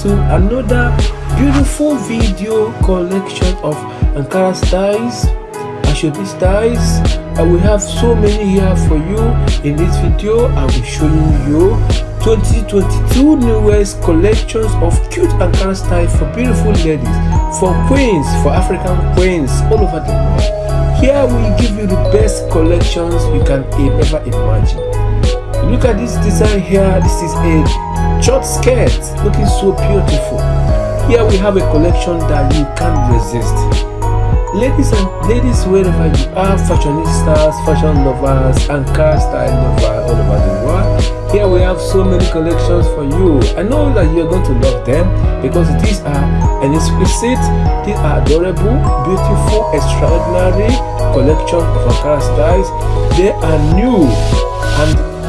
to another beautiful video collection of Ankara styles, Asoebi styles. I will have so many here for you. In this video, I will show you 2022 newest collections of cute Ankara style for beautiful ladies, for queens, for African queens all over the world. Here we give you the best collections you can ever imagine. Look at this design here. This is a short skirt looking so beautiful. Here we have a collection that you can't resist. Ladies and ladies, wherever you are, fashionistas, fashion lovers, and car style lovers all over the world, here we have so many collections for you. I know that you're going to love them because these are an exquisite, these are adorable, beautiful, extraordinary collection of car styles. They are new and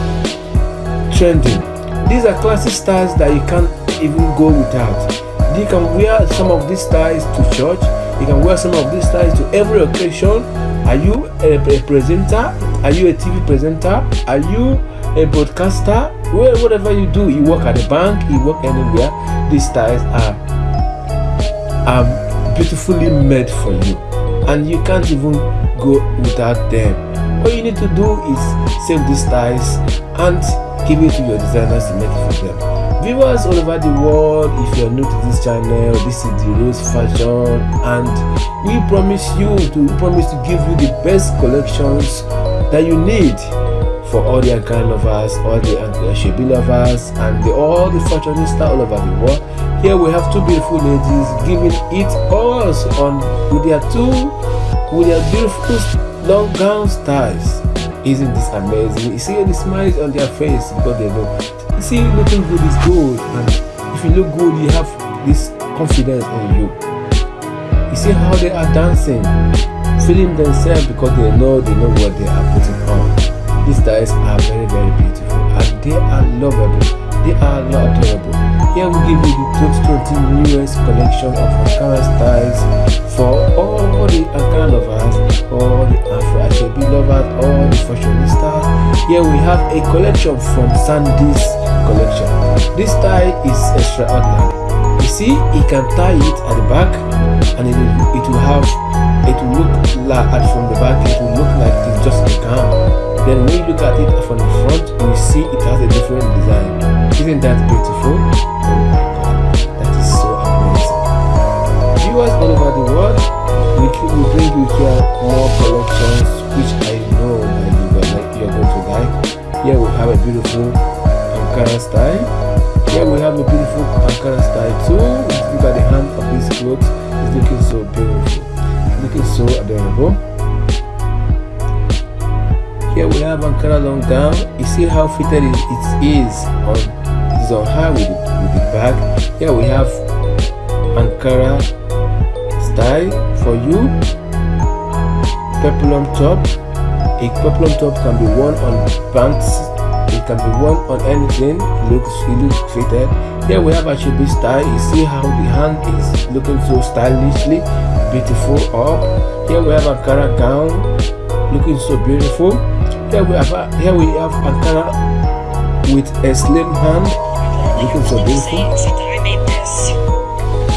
trending. These are classic styles that you can't even go without. You can wear some of these styles to church. You can wear some of these styles to every occasion. Are you a, a presenter? Are you a TV presenter? Are you a broadcaster? Well, whatever you do, you work at a bank, you work anywhere. These styles are are beautifully made for you, and you can't even go without them. All you need to do is save these styles and give it to your designers to make it for them. Viewers all over the world, if you're new to this channel, this is the Rose Fashion and we promise you to promise to give you the best collections that you need for all the Ankara lovers, all the Shebi lovers, and the, all the fashionistas all over the world. Here we have two beautiful ladies giving it all on with their two with their beautiful long gown styles. Isn't this amazing? You see the smiles on their face because they know. You see, looking good is good, and if you look good, you have this confidence in you. You see how they are dancing, feeling themselves because they know they know what they are putting on. These guys are very very beautiful and they are lovable. They are adorable. Here we give you the 2020 newest collection of Ankara styles for all the Ankara lovers, all the Afro Asoebi lovers, all the fashionistas. Here we have a collection from Sandy's collection. This tie is extraordinary. You see, he can tie it at the back and it will, it will have, it will look like from the back, it will look like it's just a gown. Then when you look at it from the front, you see it has a different design. Isn't that beautiful? That is so amazing. Viewers all over the world, we, we bring you here more collections which I know that you are, going to like. Here we have a beautiful Ankara style. Here we have a beautiful Ankara style too. Look at the hand of this clothes. It's looking so beautiful. It's looking so adorable. Here we have Ankara long gown. You see how fitted it, is on on her with the, with the bag. Here we have Ankara style for you. Peplum top. A peplum top can be worn on pants. It can be worn on anything. It looks it looks fitted. Here we have a Asoebi style. You see how the hand is looking so stylishly beautiful up. Here we have Ankara gown looking so beautiful. Here we have uh, here we have Ankara with a slim hand, looking so beautiful.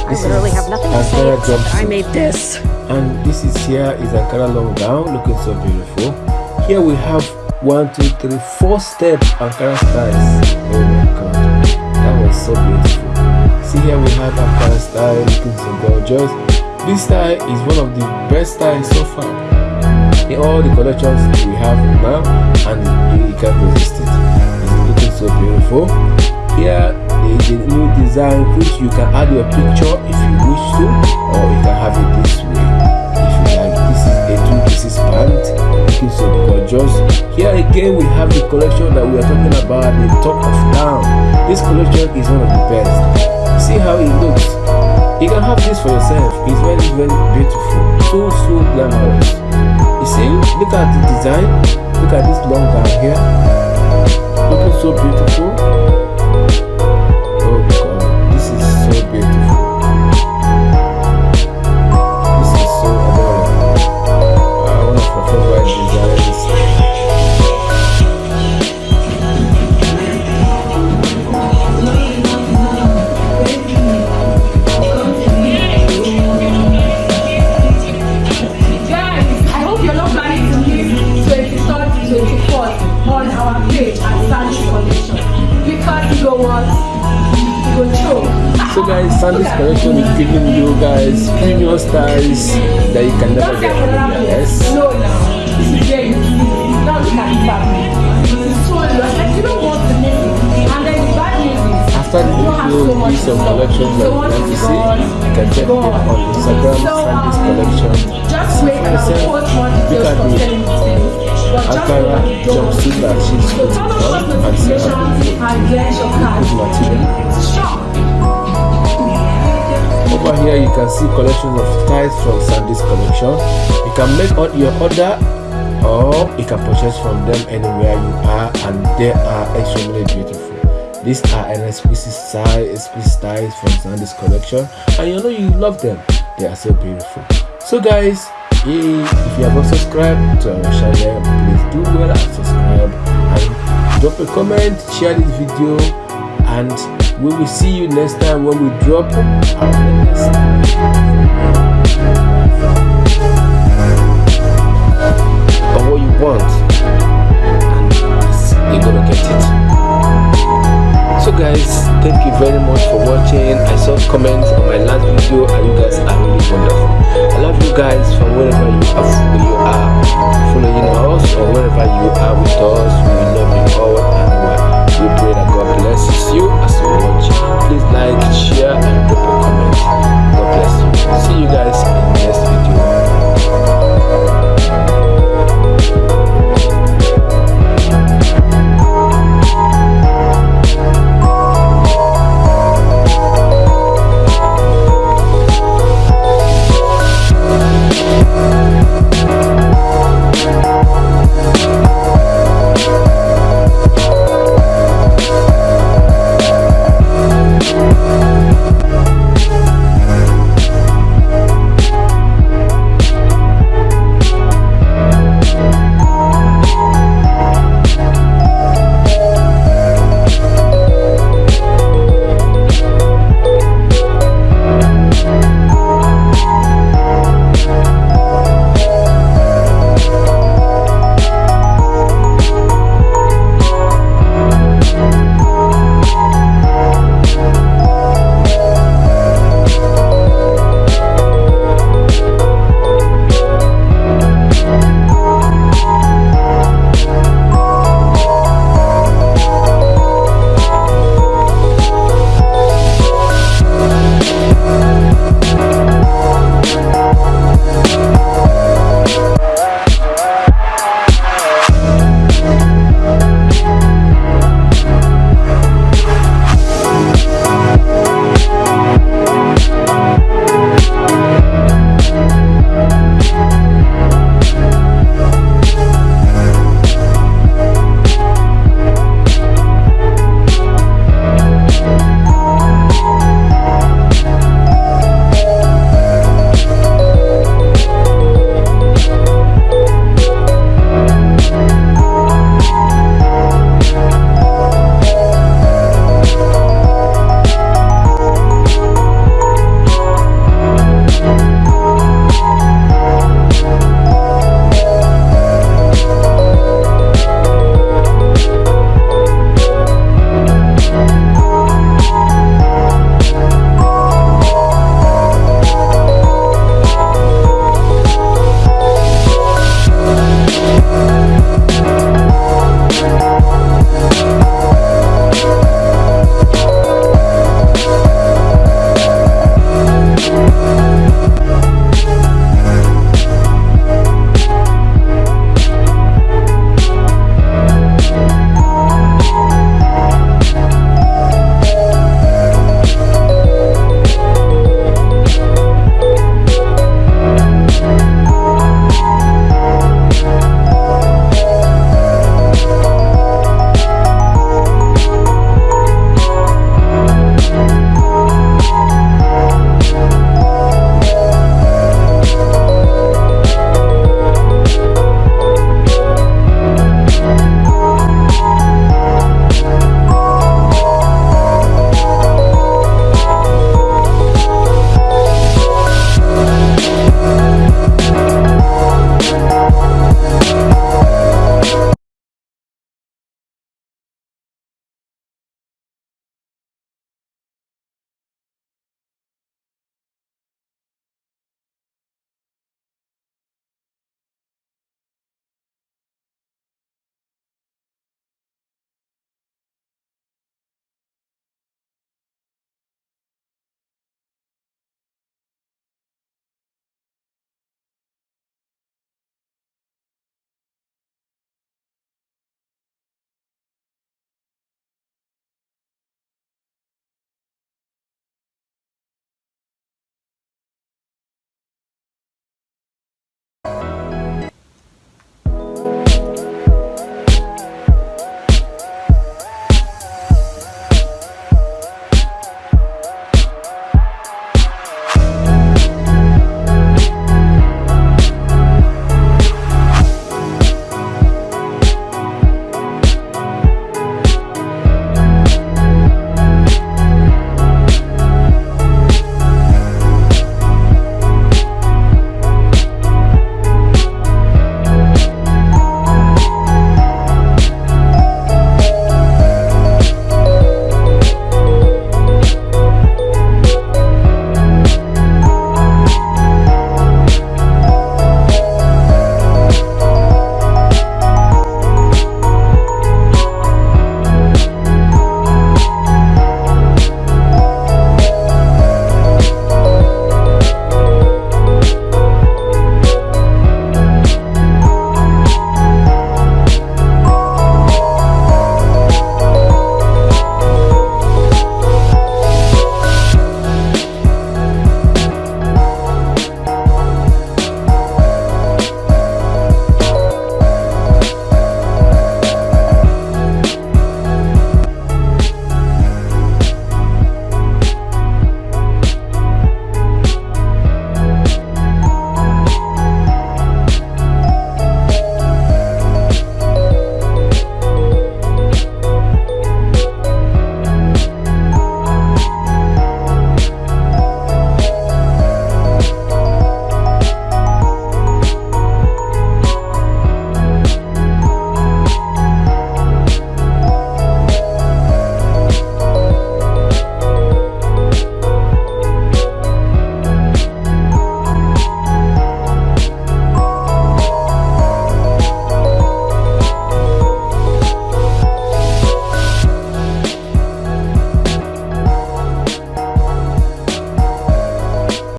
I literally have nothing to say. Ankara except I made this. And this is here is Ankara long gown, looking so beautiful. Here we have one, two, three, four step Ankara styles. Oh my god, that was so beautiful. See here we have Ankara style, looking so gorgeous. This style is one of the best styles so far in all the collections we have now and you, you can't resist it it's looking so beautiful. Here is a new design which you can add your picture if you wish to or you can have it this way. If you like this is a two pieces pant. Looking so gorgeous. Here again we have the collection that we are talking about the top of town. This collection is one of the best. See how it looks. You can have this for yourself. It's very very beautiful. So so glamorous. You see, look at the design. You don't want to miss it. And then the bad news is After the you video, these some collections that you want to see. You can check gone. on Instagram, um, collection. Just wait and I'll post from Ankara that you jumpsuit that she's put on and get your good material. Over here, you can see collections of styles from Sandy's collection. You can make your order or you can purchase from them anywhere you are, and they are extremely beautiful. These are an explicit style, explicit styles from Sandy's collection, and you know you love them. They are so beautiful. So, guys, if you have not subscribed to our channel, please do well and subscribe and drop a comment, share this video, and we will see you next time when we drop. our next